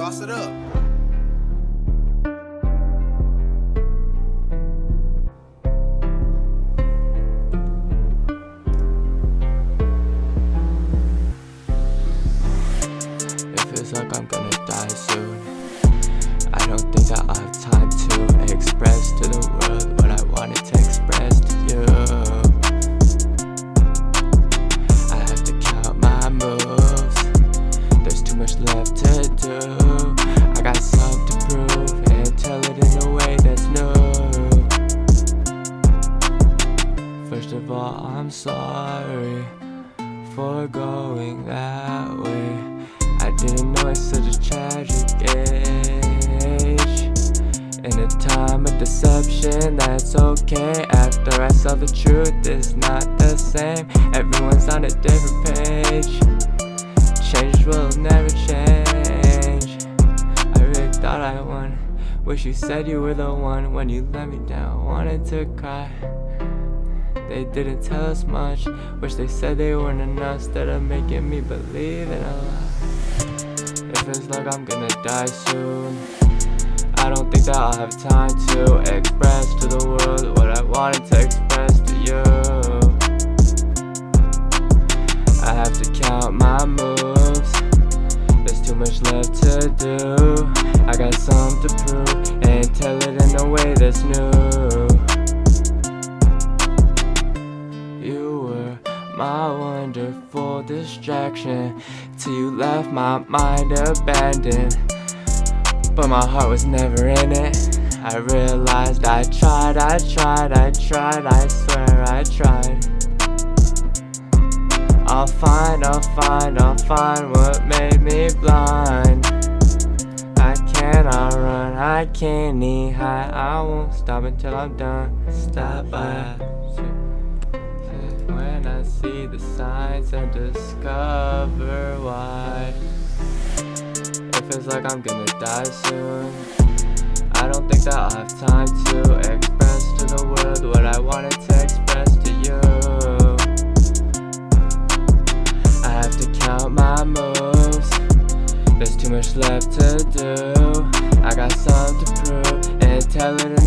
Sauce it up. It feels like I'm gonna die soon. I don't think that I'll have time to express to the world what I wanted to express to you. I have to count my moves. There's too much left to do. I'm sorry for going that way. I didn't know it's such a tragic age. In a time of deception, that's okay. After I saw the truth, it's not the same. Everyone's on a different page. Change will never change. I really thought I won. Wish you said you were the one when you let me down. Wanted to cry. They didn't tell us much. Wish they said they weren't enough instead of making me believe in a lie. It feels like I'm gonna die soon. I don't think that I'll have time to express to the world what I wanted to express to you. I have to count my moves. There's too much left to do. I got something to prove and tell it in a way that's new. My wonderful distraction till you left my mind abandoned. But my heart was never in it. I realized I tried, I tried, I tried, I swear I tried. I'll find, I'll find, I'll find what made me blind. I cannot run, I can't knee high. I won't stop until I'm done. Stop I see the signs and discover why. It feels like I'm gonna die soon. I don't think that I'll have time to express to the world what I wanted to express to you. I have to count my moves. There's too much left to do. I got something to prove And tell it in